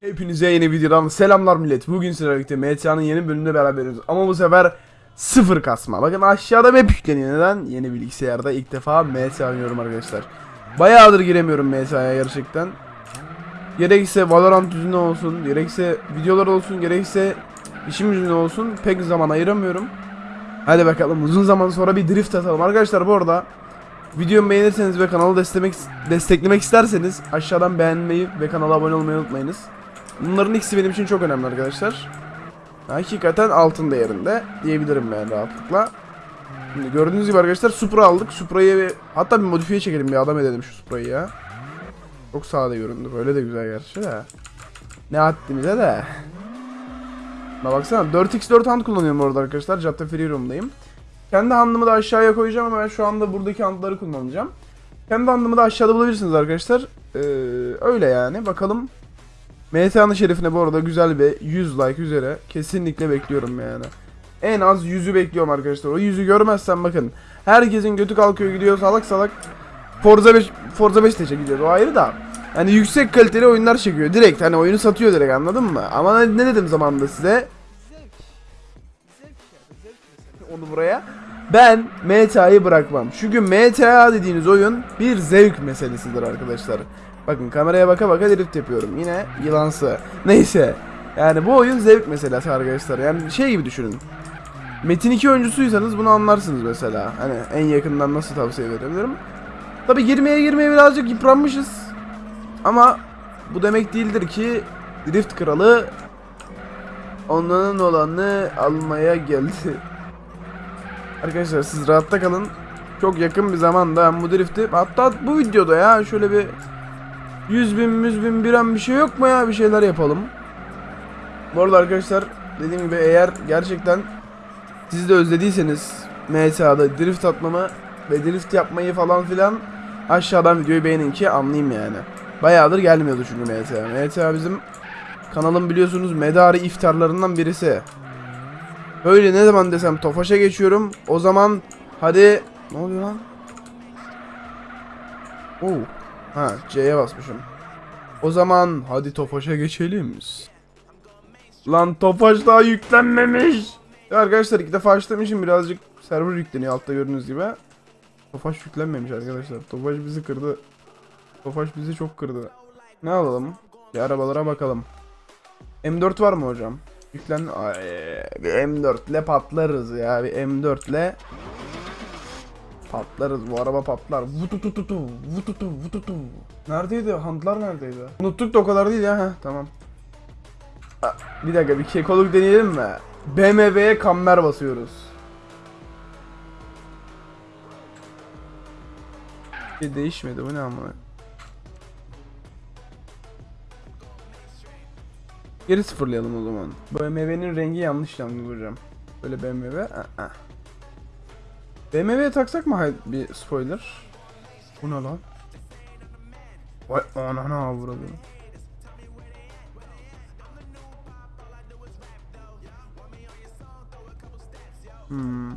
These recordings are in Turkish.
Hepinize yeni videodan selamlar millet. Bugün sizlerle birlikte MTA'nın yeni bölümünde beraberiz. Ama bu sefer sıfır kasma. Bakın aşağıda map yükleniyor. Neden? Yeni bilgisayarda ilk defa MTA oynuyorum arkadaşlar. Bayağıdır giremiyorum MTA'ya gerçekten. Gerekse Valorant yüzünden olsun, gerekse videolar olsun, gerekse işim yüzünden olsun pek zaman ayıramıyorum. Hadi bakalım uzun zaman sonra bir drift atalım. Arkadaşlar bu arada videomu beğenirseniz ve kanalı desteklemek, desteklemek isterseniz aşağıdan beğenmeyi ve kanala abone olmayı unutmayınız. Bunların ikisi benim için çok önemli arkadaşlar. Hakikaten altın değerinde diyebilirim ben rahatlıkla. Şimdi gördüğünüz gibi arkadaşlar Supra aldık. Supra'yı hatta bir modifiye çekelim bir adam edelim şu Supra'yı ya. Çok sade göründü. Böyle de güzel gerçi de. Ne haddimize de. Buna baksana 4x4 hand kullanıyorum orada arkadaşlar. Cadde Free Room'dayım. Kendi handımı da aşağıya koyacağım ama ben şu anda buradaki handları kullanacağım. Kendi handımı da aşağıda bulabilirsiniz arkadaşlar. Ee, öyle yani. Bakalım MTA'nın şerifine bu arada güzel bir 100 like üzere kesinlikle bekliyorum yani. En az 100'ü bekliyorum arkadaşlar. O 100'ü görmezsem bakın. Herkesin götü kalkıyor gidiyor salak salak. Forza 5 Forza 5 de gidiyor. O ayrı da. Hani yüksek kaliteli oyunlar çekiyor. Direkt hani oyunu satıyor direkt anladın mı? Ama ne dedim zamanında size? Onu buraya. Ben MTA'yı bırakmam. Çünkü MTA dediğiniz oyun bir zevk meselesidir arkadaşlar. Bakın kameraya baka baka drift yapıyorum. Yine yılansı. Neyse. Yani bu oyun zevk meselesi arkadaşlar. Yani şey gibi düşünün. Metin 2 oyuncusuysanız bunu anlarsınız mesela. Hani en yakından nasıl tavsiye verebilirim. Tabi girmeye girmeye birazcık yıpranmışız. Ama bu demek değildir ki Drift Kralı onların olanı almaya geldi. Arkadaşlar siz rahatta kalın. Çok yakın bir zamanda bu drifti hatta bu videoda ya şöyle bir 100 bin 100 bin bir an bir şey yok mu ya bir şeyler yapalım. Bu arada arkadaşlar dediğim gibi eğer gerçekten siz de özlediyseniz MTA'da drift atmamı ve drift yapmayı falan filan aşağıdan videoyu beğenin ki anlayayım yani. Bayağıdır gelmiyordu çünkü MTA. MTA bizim kanalın biliyorsunuz medarı iftarlarından birisi. Böyle ne zaman desem Tofaş'a geçiyorum. O zaman hadi ne oluyor lan? Oo. Ha C'ye basmışım. O zaman hadi Tofaş'a geçelim. Lan Tofaş daha yüklenmemiş. Ya arkadaşlar iki defa açtığım birazcık server yükleniyor altta gördüğünüz gibi. Tofaş yüklenmemiş arkadaşlar. Tofaş bizi kırdı. Tofaş bizi çok kırdı. Ne alalım? Bir arabalara bakalım. M4 var mı hocam? Yüklen... Ay, bir M4 ile patlarız ya. Bir M4 ile patlarız. Bu araba patlar. Vututututu, vututu, vututu. Neredeydi? Handlar neredeydi? Unuttuk da o kadar değil ya. Heh, tamam. Bir dakika bir kekoluk deneyelim mi? BMW'ye kamber basıyoruz. Bir değişmedi bu ne amına. Geri sıfırlayalım o zaman. BMW'nin rengi yanlış yalnız hocam. Böyle BMW. Aa, aa. BMW'ye taksak mı bir spoiler? Bu ne lan? Vay anana avradı. Hmm.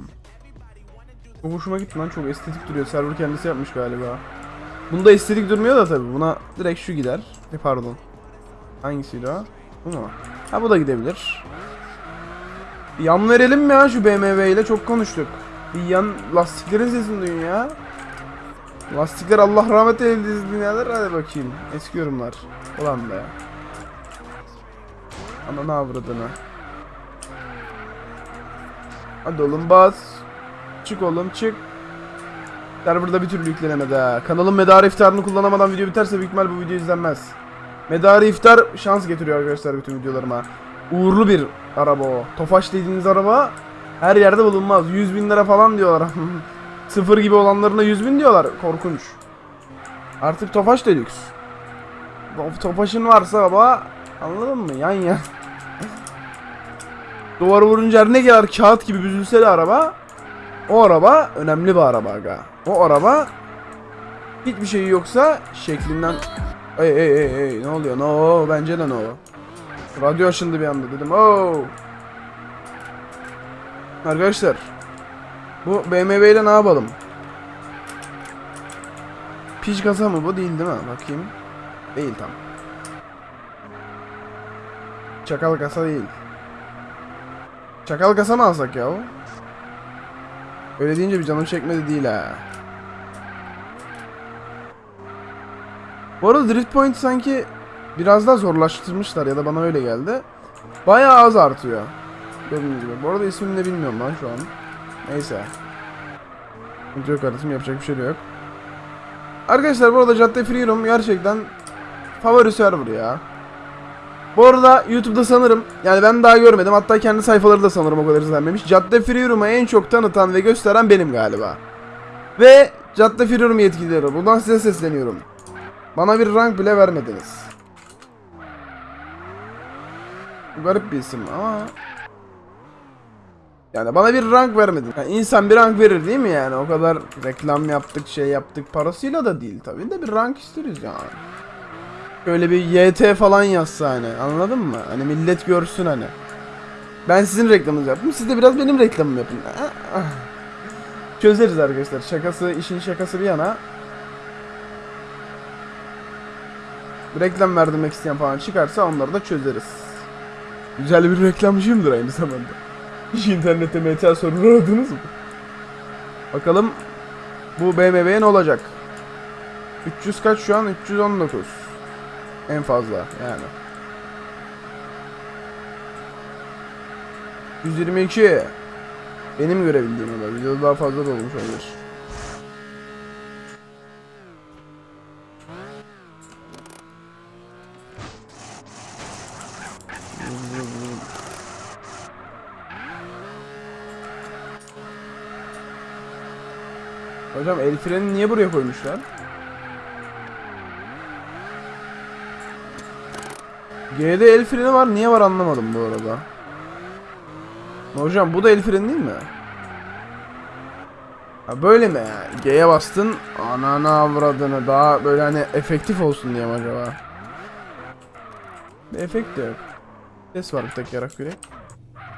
Çok hoşuma gitti lan çok estetik duruyor. Server kendisi yapmış galiba. Bunda estetik durmuyor da tabi. Buna direkt şu gider. E pardon. Hangisiydi o? Bu mu? Ha bu da gidebilir. Yan verelim mi ya şu BMW ile çok konuştuk. Bir yan lastiklerin sesini duyun ya. Lastikler Allah rahmet eylesin dünyalar hadi bakayım. Eski yorumlar. Ulan be. Ana ne avradını. Hadi oğlum bas. Çık oğlum çık. Serverda bir türlü yüklenemedi ha. Kanalın medarı iftarını kullanamadan video biterse büyük ihtimal bu video izlenmez. Medarı iftar şans getiriyor arkadaşlar bütün videolarıma. Uğurlu bir araba o. Tofaş dediğiniz araba her yerde bulunmaz. 100 bin lira falan diyorlar. Sıfır gibi olanlarına 100 bin diyorlar. Korkunç. Artık Tofaş da lüks. To- Tofaş'ın varsa araba anladın mı? Yan yan. Duvara vurunca ne kadar kağıt gibi büzülse de araba o araba önemli bir araba aga. O araba hiçbir şeyi yoksa şeklinden Ey ey ey ey ne oluyor? No bence de no. Radyo açıldı bir anda dedim. Oh. Arkadaşlar bu BMW ile ne yapalım? Piç kasa mı bu değil değil mi? Bakayım. Değil tam. çakal kasa değil. Çakal kasa mı alsak ya? Öyle deyince bir canım çekmedi değil ha. Bu arada Drift Point sanki biraz daha zorlaştırmışlar ya da bana öyle geldi. Bayağı az artıyor. Gördüğünüz gibi. Bu arada ismini de bilmiyorum lan şu an. Neyse. Yok kardeşim yapacak bir şey de yok. Arkadaşlar bu arada Cadde Freedom gerçekten favori server ya. Bu arada YouTube'da sanırım yani ben daha görmedim hatta kendi sayfaları da sanırım o kadar izlenmemiş. Cadde Freedom'u en çok tanıtan ve gösteren benim galiba. Ve Cadde Freedom yetkilileri buradan size sesleniyorum. Bana bir rank bile vermediniz. Garip bir isim ama yani bana bir rank vermedin. Yani insan bir rank verir değil mi yani? O kadar reklam yaptık, şey yaptık parasıyla da değil tabii de bir rank isteriz yani. Şöyle bir YT falan yazsa hani anladın mı? Hani millet görsün hani. Ben sizin reklamınızı yaptım. Siz de biraz benim reklamımı yapın. Çözeriz arkadaşlar. Şakası, işin şakası bir yana. Reklam verdirmek isteyen falan çıkarsa onları da çözeriz. Güzel bir reklamcıyımdır aynı zamanda. İnternette MTA sorunu aradınız mı? Bakalım bu BMW'ye ne olacak? 300 kaç şu an? 319. En fazla yani. 122. Benim görebildiğim kadar. Videoda daha fazla da olmuş olabilir. Hocam el freni niye buraya koymuşlar? G'de el freni var. Niye var anlamadım bu arada. Hocam bu da el freni değil mi? Ha böyle mi ya? G'ye bastın. Ananı avradını. Daha böyle hani efektif olsun diye mi acaba? Bir efekt de yok. Ses var bir tek yarak yürek.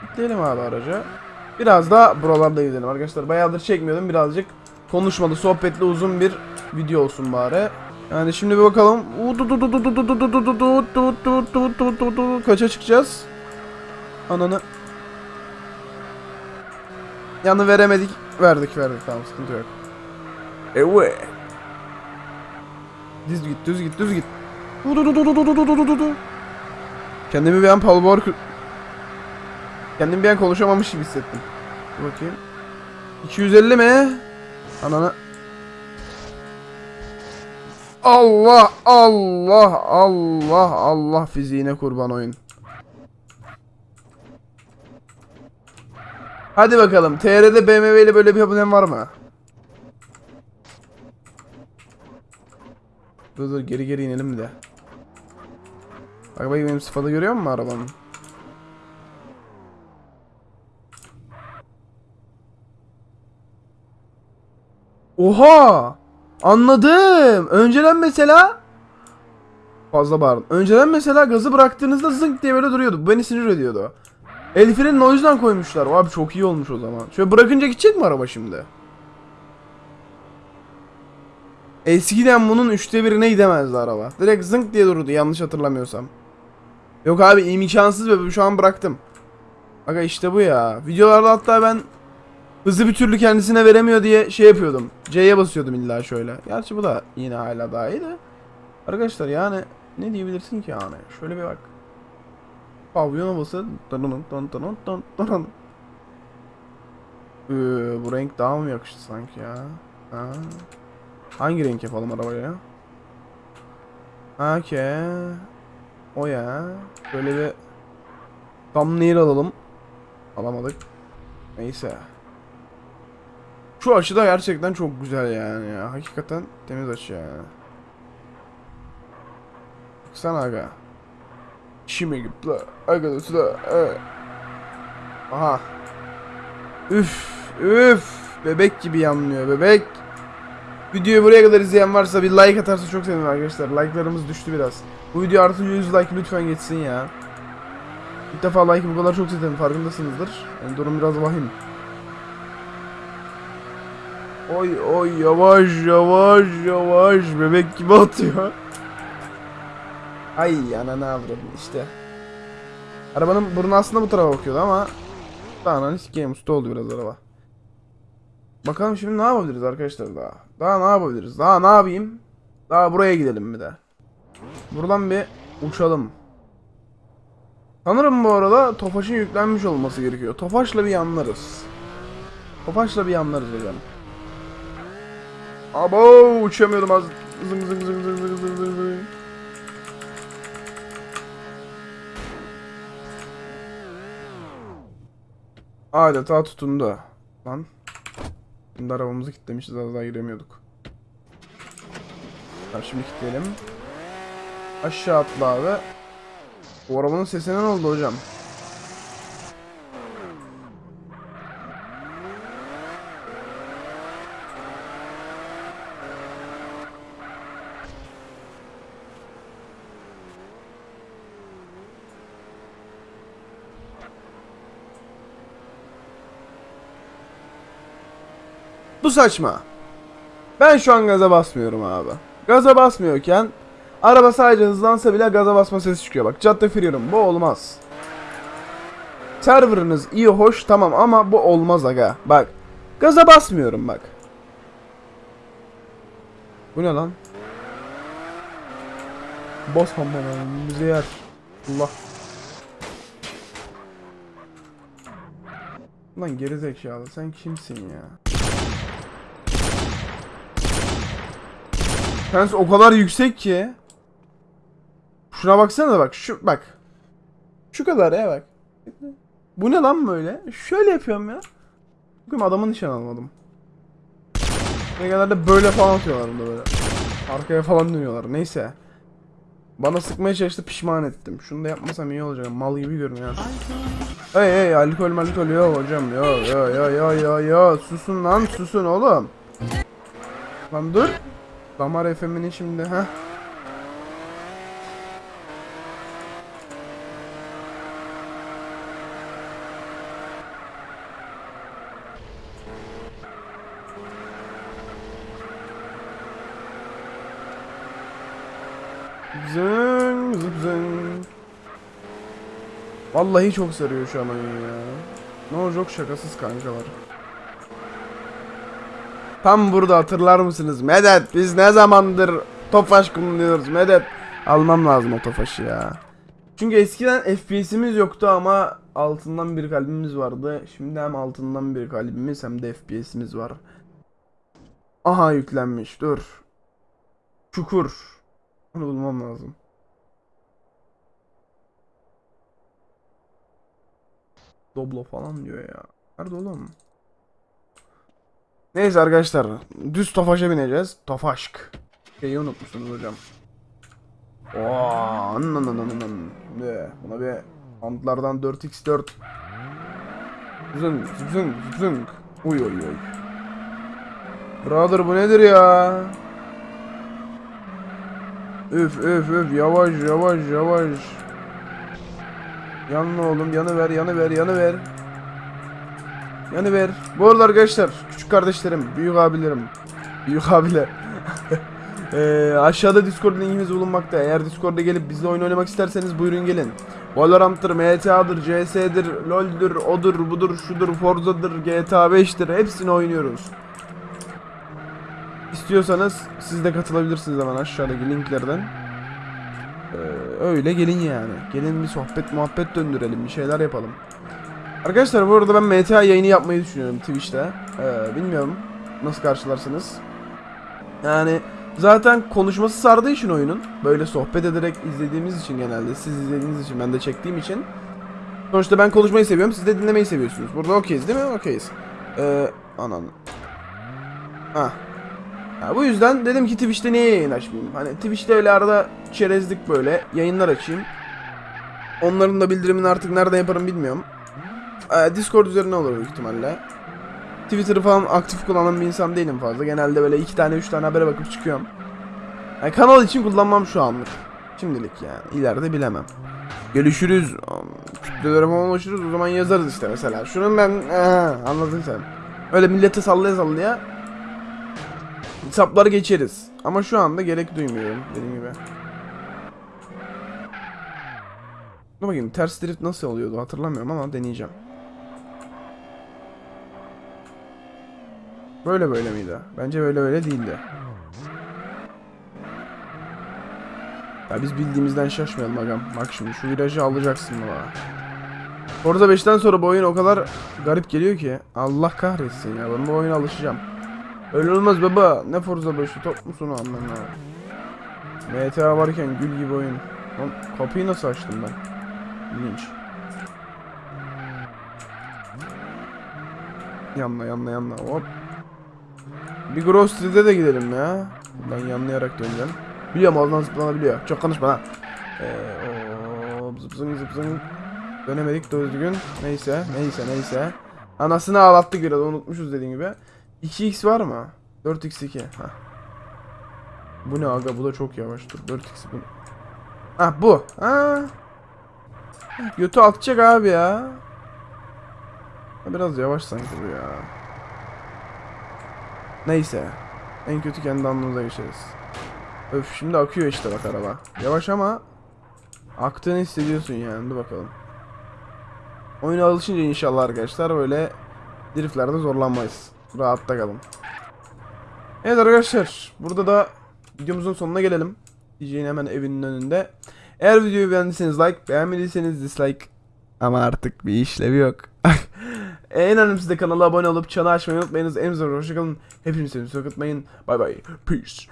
Gitleyelim abi araca. Biraz da buralarda gidelim arkadaşlar. Bayağıdır çekmiyordum. Birazcık konuşmalı, sohbetli uzun bir video olsun bari. Yani şimdi bir bakalım. Kaça çıkacağız? Ananı. Yanı veremedik. Verdik verdik tamam sıkıntı yok. Evet. Düz git düz git düz git. Kendimi bir an Paul Walker... Kendimi bir an konuşamamış gibi hissettim. Dur bakayım. 250 mi? Ananı. Allah Allah Allah Allah fiziğine kurban oyun. Hadi bakalım. TR'de BMW ile böyle bir problem var mı? Dur dur geri geri inelim de. Bak bak benim sıfatı görüyor musun arabanın? Oha! Anladım. Önceden mesela fazla bağırdım. Önceden mesela gazı bıraktığınızda zınk diye böyle duruyordu. Bu beni sinir ediyordu. El frenini o yüzden koymuşlar. Abi çok iyi olmuş o zaman. Şöyle bırakınca gidecek mi araba şimdi? Eskiden bunun üçte birine gidemezdi araba. Direkt zınk diye dururdu yanlış hatırlamıyorsam. Yok abi imkansız ve şu an bıraktım. Aga işte bu ya. Videolarda hatta ben hızı bir türlü kendisine veremiyor diye şey yapıyordum. C'ye basıyordum illa şöyle. Gerçi bu da yine hala daha iyi de. Arkadaşlar yani ne diyebilirsin ki yani? Şöyle bir bak. Pavyon havası. Ee, bu renk daha mı yakıştı sanki ya? Ha. Hangi renk yapalım arabaya? Okey. O ya. Böyle bir thumbnail alalım. Alamadık. Neyse. Şu açı da gerçekten çok güzel yani ya. Hakikaten temiz açı yani. Baksana aga. Şimdi gitti. Aga da evet. Aha. Üf. Üf. Bebek gibi yanmıyor bebek. Videoyu buraya kadar izleyen varsa bir like atarsa çok sevinirim arkadaşlar. Like'larımız düştü biraz. Bu video artı 100 like lütfen geçsin ya. İlk defa like bu kadar çok istedim farkındasınızdır. Yani durum biraz vahim. Oy oy yavaş yavaş yavaş bebek gibi atıyor. Ay ananı avradım işte. Arabanın burnu aslında bu tarafa bakıyordu ama daha hani sikeyim usta oldu biraz araba. Bakalım şimdi ne yapabiliriz arkadaşlar daha. Daha ne yapabiliriz? Daha ne yapayım? Daha buraya gidelim bir de. Buradan bir uçalım. Sanırım bu arada Tofaş'ın yüklenmiş olması gerekiyor. Tofaş'la bir yanlarız. Tofaş'la bir yanlarız hocam. Abo uçamıyordum az. Zıng zıng zıng zıng zıng zıng zıng zıng. Adeta tutundu. Lan. Şimdi arabamızı kilitlemişiz az daha giremiyorduk. Tamam şimdi kilitleyelim. Aşağı atla abi. Bu arabanın sesine ne oldu hocam? Bu saçma. Ben şu an gaza basmıyorum abi. Gaza basmıyorken araba sadece hızlansa bile gaza basma sesi çıkıyor. Bak cadde firiyorum. Bu olmaz. Serverınız iyi hoş tamam ama bu olmaz aga. Bak. Gaza basmıyorum bak. Bu ne lan? Bas hamam bize yer. Allah. Lan gerizekalı sen kimsin ya? Pens o kadar yüksek ki. Şuna baksana bak şu bak. Şu kadar ya bak. Bu ne lan böyle? Şöyle yapıyorum ya. Bugün adamın nişan almadım. Ne genelde böyle falan atıyorlar bunda böyle. Arkaya falan dönüyorlar. Neyse. Bana sıkmaya çalıştı pişman ettim. Şunu da yapmasam iyi olacak. Mal gibi görünüyor. Hey hey alkol malkol yok hocam. Yo yo yo yo yo yo. Susun lan susun oğlum. Lan dur. Damar FM'inin şimdi ha. Zın zıp zın. Vallahi çok sarıyor şu an oyun ya. Ne olacak şakasız kankalar. Tam burada hatırlar mısınız? Medet biz ne zamandır Tofaş kullanıyoruz Medet. Almam lazım o Tofaş'ı ya. Çünkü eskiden FPS'imiz yoktu ama altından bir kalbimiz vardı. Şimdi hem altından bir kalbimiz hem de FPS'imiz var. Aha yüklenmiş dur. Çukur. Onu bulmam lazım. Doblo falan diyor ya. Nerede oğlum? Neyse arkadaşlar. Düz Tofaş'a bineceğiz. Tofaşk. Şeyi unutmuşsunuz hocam. Oo, nın nın nın nın nın. Şimdi buna bir antlardan 4x4 Zın zın zın Uy uy uy Brother bu nedir ya Üf üf üf yavaş yavaş yavaş Yanma oğlum yanı ver yanı ver yanı ver Yanı ver Bu arada arkadaşlar küçük kardeşlerim büyük abilerim Büyük abiler Ee, aşağıda Discord linkimiz bulunmakta. Eğer Discord'a gelip bizle oyun oynamak isterseniz buyurun gelin. Valorant'tır, MTA'dır, CS'dir, LoL'dür, odur, budur, şudur, Forza'dır, GTA 5'tir. Hepsini oynuyoruz. İstiyorsanız siz de katılabilirsiniz hemen aşağıdaki linklerden. Ee, öyle gelin yani. Gelin bir sohbet muhabbet döndürelim, bir şeyler yapalım. Arkadaşlar bu arada ben MTA yayını yapmayı düşünüyorum Twitch'te. Ee, bilmiyorum nasıl karşılarsınız. Yani Zaten konuşması sardığı için oyunun böyle sohbet ederek izlediğimiz için genelde siz izlediğiniz için ben de çektiğim için sonuçta ben konuşmayı seviyorum siz de dinlemeyi seviyorsunuz. Burada okeyiz değil mi? Okeyiz. Ee, anan. Ha. Ya bu yüzden dedim ki Twitch'te niye yayın açmayayım? Hani Twitch'te öyle arada çerezlik böyle yayınlar açayım. Onların da bildirimini artık nereden yaparım bilmiyorum. Ee, Discord üzerine olur büyük ihtimalle. Twitter'ı falan aktif kullanan bir insan değilim fazla. Genelde böyle iki tane üç tane habere bakıp çıkıyorum. Yani kanal için kullanmam şu anlık. Şimdilik yani. İleride bilemem. Görüşürüz. Kütlelere falan ulaşırız. O zaman yazarız işte mesela. Şunun ben... Ee, anladın sen. Öyle millete sallaya sallaya hesapları geçeriz. Ama şu anda gerek duymuyorum dediğim gibi. Dur bakayım ters drift nasıl oluyordu hatırlamıyorum ama deneyeceğim. Böyle böyle miydi? Bence böyle böyle değildi. Ya biz bildiğimizden şaşmayalım agam. Bak şimdi şu virajı alacaksın bana. Forza 5'ten sonra bu oyun o kadar garip geliyor ki. Allah kahretsin ya ben bu oyuna alışacağım. Öyle olmaz baba. Ne Forza 5'i top musun anlamına? MTA varken gül gibi oyun. Lan kapıyı nasıl açtım ben? İlginç. Yanla yanla yanla hop. Bir Street'e de gidelim ya. Buradan yanlayarak döneceğim. Biliyorum oradan zıplanabiliyor. Çok konuşma lan. Ee, zıp zıng zıp zıng. Dönemedik doğru düzgün. Neyse neyse neyse. Anasını ağlattık biraz unutmuşuz dediğim gibi. 2x var mı? 4x2. Hah. Bu ne aga bu da çok yavaş dur 4x bu. Ah bu. Ha. Götü atacak abi ya. Biraz yavaş sanki bu ya. Neyse. En kötü kendi anlamımıza geçeriz. Öf şimdi akıyor işte bak araba. Yavaş ama aktığını hissediyorsun yani. Dur bakalım. Oyuna alışınca inşallah arkadaşlar böyle driftlerde zorlanmayız. Rahatta kalın. Evet arkadaşlar burada da videomuzun sonuna gelelim. DJ'nin hemen evinin önünde. Eğer videoyu beğendiyseniz like, beğenmediyseniz dislike. Ama artık bir işlevi yok. en önemlisi de kanala abone olup çanı açmayı unutmayınız. En güzel hoşçakalın. Hepinizi sevdiğinizi unutmayın. Bay bay. Peace.